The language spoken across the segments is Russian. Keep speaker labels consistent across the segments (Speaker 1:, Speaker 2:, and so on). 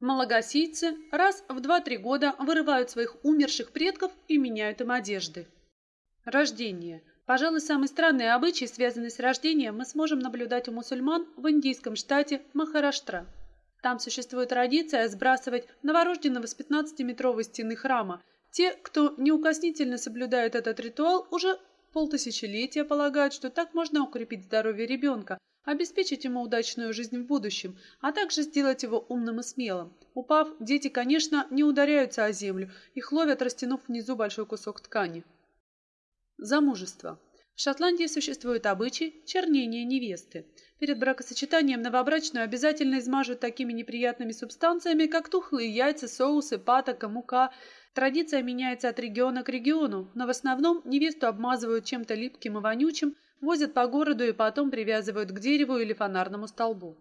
Speaker 1: Малагасийцы раз в 2-3 года вырывают своих умерших предков и меняют им одежды. Рождение. Пожалуй, самый странный обычай, связанный с рождением, мы сможем наблюдать у мусульман в индийском штате Махараштра. Там существует традиция сбрасывать новорожденного с 15-метровой стены храма. Те, кто неукоснительно соблюдает этот ритуал, уже полтысячелетия полагают, что так можно укрепить здоровье ребенка, обеспечить ему удачную жизнь в будущем, а также сделать его умным и смелым. Упав, дети, конечно, не ударяются о землю, их ловят, растянув внизу большой кусок ткани. Замужество. В Шотландии существует обычай чернения невесты. Перед бракосочетанием новобрачную обязательно измажут такими неприятными субстанциями, как тухлые яйца, соусы, патока, мука. Традиция меняется от региона к региону, но в основном невесту обмазывают чем-то липким и вонючим, возят по городу и потом привязывают к дереву или фонарному столбу.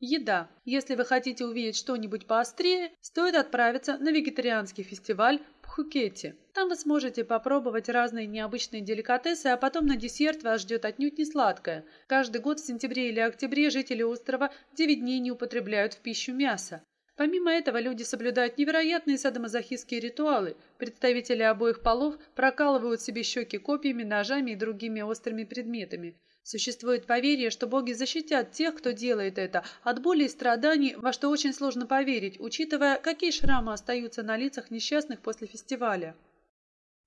Speaker 1: Еда. Если вы хотите увидеть что-нибудь поострее, стоит отправиться на вегетарианский фестиваль в Пхукете. Там вы сможете попробовать разные необычные деликатесы, а потом на десерт вас ждет отнюдь не сладкое. Каждый год в сентябре или октябре жители острова 9 дней не употребляют в пищу мясо. Помимо этого, люди соблюдают невероятные садомазохистские ритуалы. Представители обоих полов прокалывают себе щеки копьями, ножами и другими острыми предметами. Существует поверье, что боги защитят тех, кто делает это, от боли и страданий, во что очень сложно поверить, учитывая, какие шрамы остаются на лицах несчастных после фестиваля.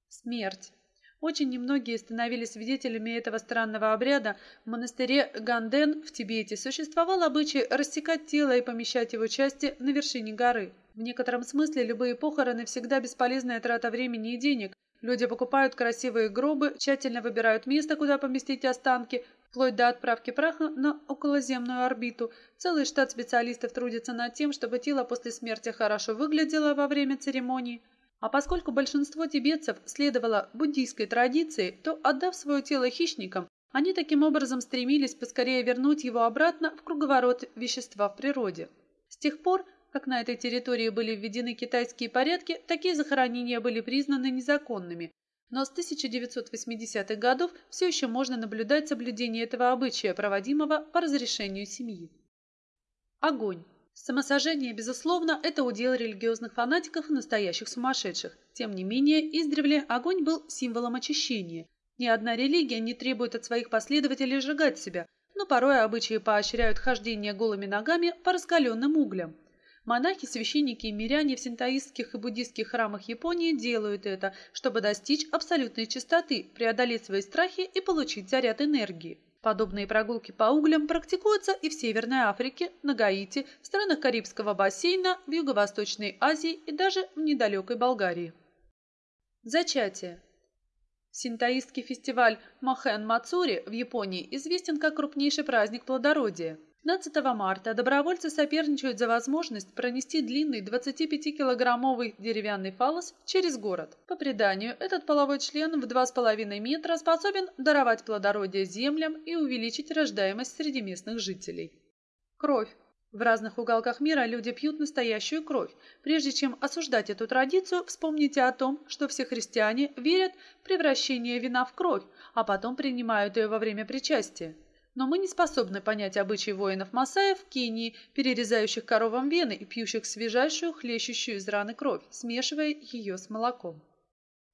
Speaker 1: Смерть. Очень немногие становились свидетелями этого странного обряда. В монастыре Ганден в Тибете существовал обычай рассекать тело и помещать его части на вершине горы. В некотором смысле любые похороны всегда бесполезная трата времени и денег. Люди покупают красивые гробы, тщательно выбирают место, куда поместить останки, вплоть до отправки праха на околоземную орбиту. Целый штат специалистов трудится над тем, чтобы тело после смерти хорошо выглядело во время церемонии. А поскольку большинство тибетцев следовало буддийской традиции, то, отдав свое тело хищникам, они таким образом стремились поскорее вернуть его обратно в круговорот вещества в природе. С тех пор, как на этой территории были введены китайские порядки, такие захоронения были признаны незаконными. Но с 1980-х годов все еще можно наблюдать соблюдение этого обычая, проводимого по разрешению семьи. Огонь. Самосожжение, безусловно, это удел религиозных фанатиков и настоящих сумасшедших. Тем не менее, издревле огонь был символом очищения. Ни одна религия не требует от своих последователей сжигать себя, но порой обычаи поощряют хождение голыми ногами по раскаленным углям. Монахи, священники и миряне в синтоистских и буддийских храмах Японии делают это, чтобы достичь абсолютной чистоты, преодолеть свои страхи и получить заряд энергии. Подобные прогулки по углям практикуются и в Северной Африке, на Гаити, в странах Карибского бассейна, в Юго-Восточной Азии и даже в недалекой Болгарии. Зачатие. Синтоистский фестиваль Мохен Мацури в Японии известен как крупнейший праздник плодородия. 15 марта добровольцы соперничают за возможность пронести длинный 25-килограммовый деревянный фалос через город. По преданию, этот половой член в 2,5 метра способен даровать плодородие землям и увеличить рождаемость среди местных жителей. Кровь. В разных уголках мира люди пьют настоящую кровь. Прежде чем осуждать эту традицию, вспомните о том, что все христиане верят в превращение вина в кровь, а потом принимают ее во время причастия. Но мы не способны понять обычаи воинов Масаев в Кении, перерезающих коровам вены и пьющих свежайшую, хлещущую из раны кровь, смешивая ее с молоком.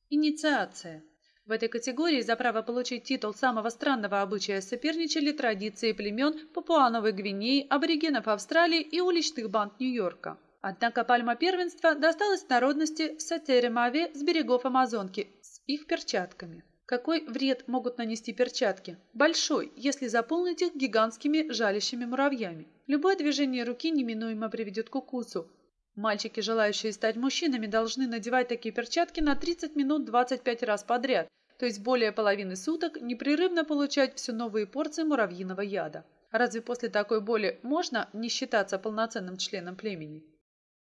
Speaker 1: Инициация. В этой категории за право получить титул самого странного обычая соперничали традиции племен Папуановой Гвинеи, аборигенов Австралии и уличных банд Нью-Йорка. Однако пальма первенства досталась народности в Сатере-Маве с берегов Амазонки с их перчатками. Какой вред могут нанести перчатки? Большой, если заполнить их гигантскими жалящими муравьями. Любое движение руки неминуемо приведет к укусу. Мальчики, желающие стать мужчинами, должны надевать такие перчатки на 30 минут 25 раз подряд, то есть более половины суток непрерывно получать все новые порции муравьиного яда. Разве после такой боли можно не считаться полноценным членом племени?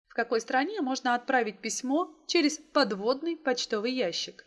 Speaker 1: В какой стране можно отправить письмо через подводный почтовый ящик?